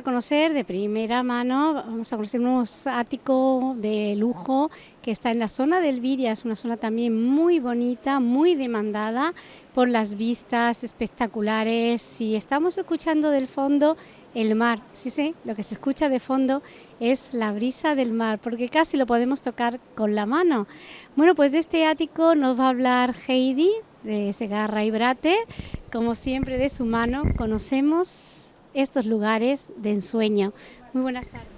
conocer de primera mano, vamos a conocer un ático de lujo que está en la zona del Viria, es una zona también muy bonita, muy demandada por las vistas espectaculares. Y estamos escuchando del fondo el mar, sí, sí, lo que se escucha de fondo es la brisa del mar, porque casi lo podemos tocar con la mano. Bueno, pues de este ático nos va a hablar Heidi de Segarra y Brate, como siempre de su mano conocemos estos lugares de ensueño. Muy buenas tardes.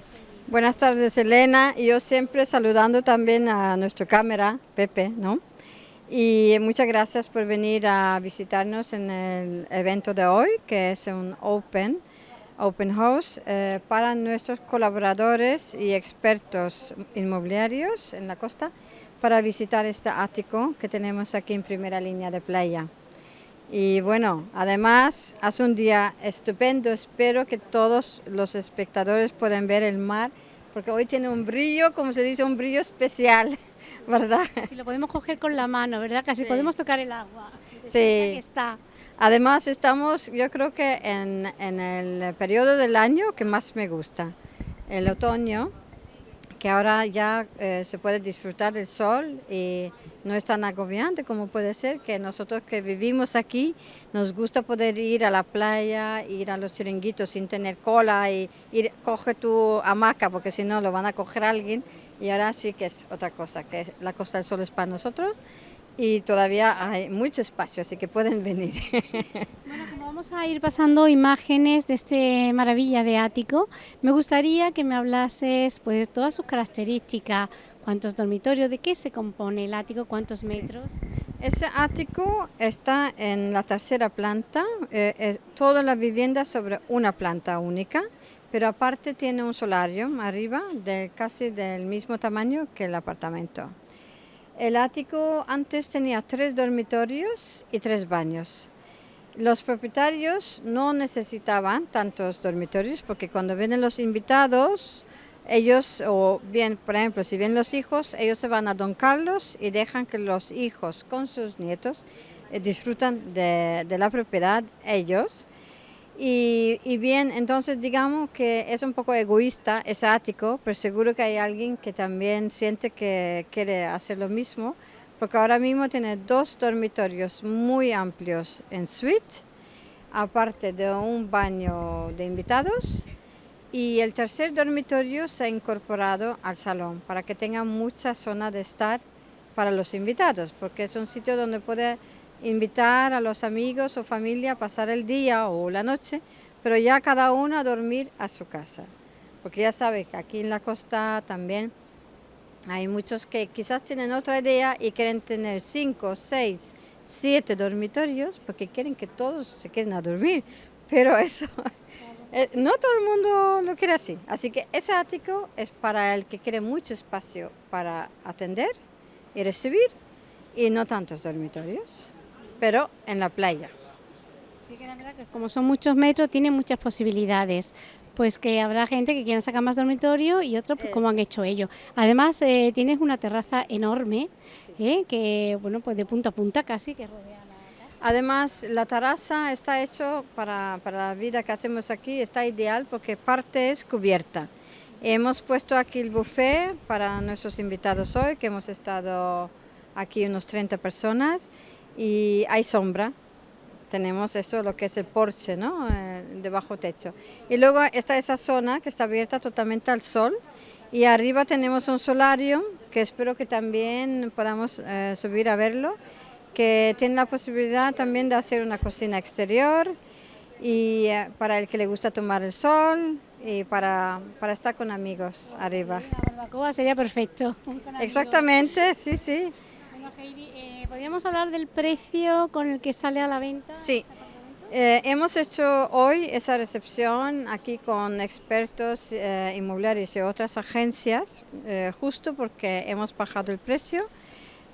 Buenas tardes, Elena. Yo siempre saludando también a nuestra cámara, Pepe, ¿no? Y muchas gracias por venir a visitarnos en el evento de hoy, que es un Open, open House, eh, para nuestros colaboradores y expertos inmobiliarios en la costa, para visitar este ático que tenemos aquí en primera línea de playa. Y bueno, además hace un día estupendo, espero que todos los espectadores puedan ver el mar, porque hoy tiene un brillo, como se dice, un brillo especial, ¿verdad? Si lo podemos coger con la mano, ¿verdad? Casi podemos tocar el agua. Sí. Está. Además estamos, yo creo que en, en el periodo del año que más me gusta, el otoño, que ahora ya eh, se puede disfrutar del sol y no es tan agobiante como puede ser que nosotros que vivimos aquí nos gusta poder ir a la playa, ir a los chiringuitos sin tener cola y ir, coge tu hamaca porque si no lo van a coger alguien y ahora sí que es otra cosa, que la Costa del Sol es para nosotros y todavía hay mucho espacio, así que pueden venir. Bueno, como vamos a ir pasando imágenes de este maravilla de ático, me gustaría que me hablases pues, de todas sus características, cuántos dormitorios, de qué se compone el ático, cuántos metros. Ese ático está en la tercera planta, eh, toda la vivienda sobre una planta única, pero aparte tiene un solario arriba de casi del mismo tamaño que el apartamento. El ático antes tenía tres dormitorios y tres baños. Los propietarios no necesitaban tantos dormitorios porque cuando vienen los invitados, ellos, o bien, por ejemplo, si vienen los hijos, ellos se van a Don Carlos y dejan que los hijos con sus nietos eh, disfrutan de, de la propiedad ellos. Y, bien, entonces digamos que es un poco egoísta, es ático, pero seguro que hay alguien que también siente que quiere hacer lo mismo, porque ahora mismo tiene dos dormitorios muy amplios en suite, aparte de un baño de invitados, y el tercer dormitorio se ha incorporado al salón para que tenga mucha zona de estar para los invitados, porque es un sitio donde puede invitar a los amigos o familia a pasar el día o la noche, pero ya cada uno a dormir a su casa. Porque ya sabes que aquí en la costa también hay muchos que quizás tienen otra idea y quieren tener cinco, seis, siete dormitorios porque quieren que todos se queden a dormir. Pero eso, eh, no todo el mundo lo quiere así. Así que ese ático es para el que quiere mucho espacio para atender y recibir y no tantos dormitorios pero en la playa. Sí, que la verdad que como son muchos metros, tiene muchas posibilidades. Pues que habrá gente que quiera sacar más dormitorio y otros pues como han hecho ellos. Además eh, tienes una terraza enorme, eh, que bueno pues de punta a punta casi que rodea la. Además la terraza está hecho para, para la vida que hacemos aquí, está ideal porque parte es cubierta. Hemos puesto aquí el buffet para nuestros invitados hoy, que hemos estado aquí unos 30 personas y hay sombra. Tenemos eso, lo que es el porche, ¿no? Eh, de bajo techo. Y luego está esa zona que está abierta totalmente al sol. Y arriba tenemos un solario, que espero que también podamos eh, subir a verlo, que tiene la posibilidad también de hacer una cocina exterior y eh, para el que le gusta tomar el sol y para, para estar con amigos arriba. la barbacoa sería perfecto. Exactamente, sí, sí. Eh, ¿podríamos hablar del precio con el que sale a la venta? Sí, eh, hemos hecho hoy esa recepción aquí con expertos eh, inmobiliarios y otras agencias, justo porque hemos bajado el precio.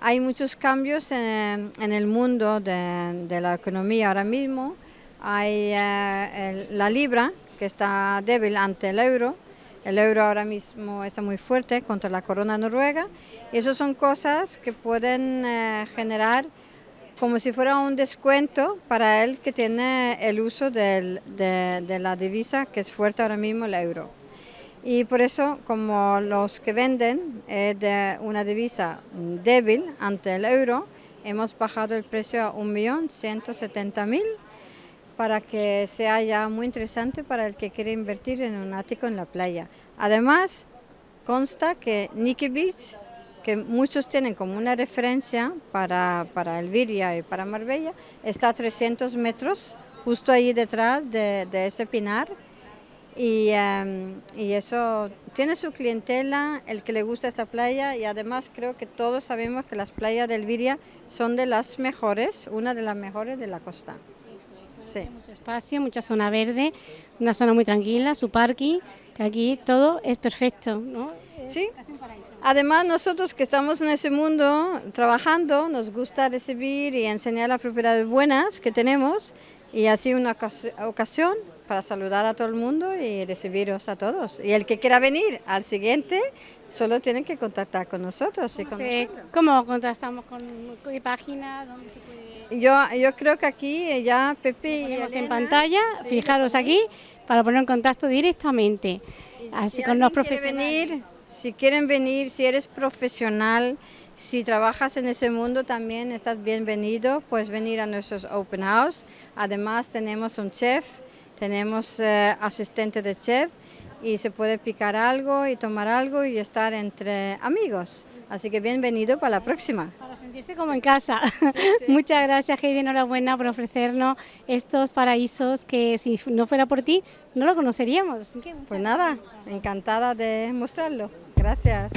Hay muchos cambios en, el mundo de, la economía ahora mismo. Hay la libra, que está débil ante el euro, el euro ahora mismo está muy fuerte contra la corona noruega y eso son cosas que pueden eh, generar como si fuera un descuento para él que tiene el uso de, de la divisa que es fuerte ahora mismo, el euro. Y por eso, como los que venden es de una divisa débil ante el euro, hemos bajado el precio a 1.170.000 para que sea ya muy interesante para el que quiere invertir en un ático en la playa. Además, consta que Nikki Beach, que muchos tienen como una referencia para, para Elviria y para Marbella, está a 300 metros, justo ahí detrás de, de ese pinar, y, em, y, eso tiene su clientela, el que le gusta esa playa y además creo que todos sabemos que las playas de Elviria son de las mejores, una de las mejores de la costa. Sí, Mucho espacio, mucha zona verde, una zona muy tranquila, su parking, que aquí todo es perfecto, ¿no? sí, además nosotros que estamos en ese mundo trabajando, nos gusta recibir y enseñar las propiedades buenas que tenemos y así una ocasión para saludar a todo el mundo y recibiros a todos. Y el que quiera venir al siguiente, solo tiene que contactar con nosotros. Y con ¿Cómo contactamos? ¿Con qué página? ¿Dónde se puede...? Yo, yo creo que aquí ya Pepe y en pantalla, fijaros aquí, para poner en contacto directamente. Así con los profesionales. Venir, si quieren venir, si eres profesional, si trabajas en ese mundo también estás bienvenido, puedes venir a nuestros open house. Además tenemos un chef tenemos eh, asistente de chef y se puede picar algo y tomar algo y estar entre amigos. Así que bienvenido para la próxima. Para sentirse como en casa. Muchas gracias Heidi, enhorabuena por ofrecernos estos paraísos que si no fuera por ti no lo conoceríamos. pues nada, encantada de mostrarlo. Gracias.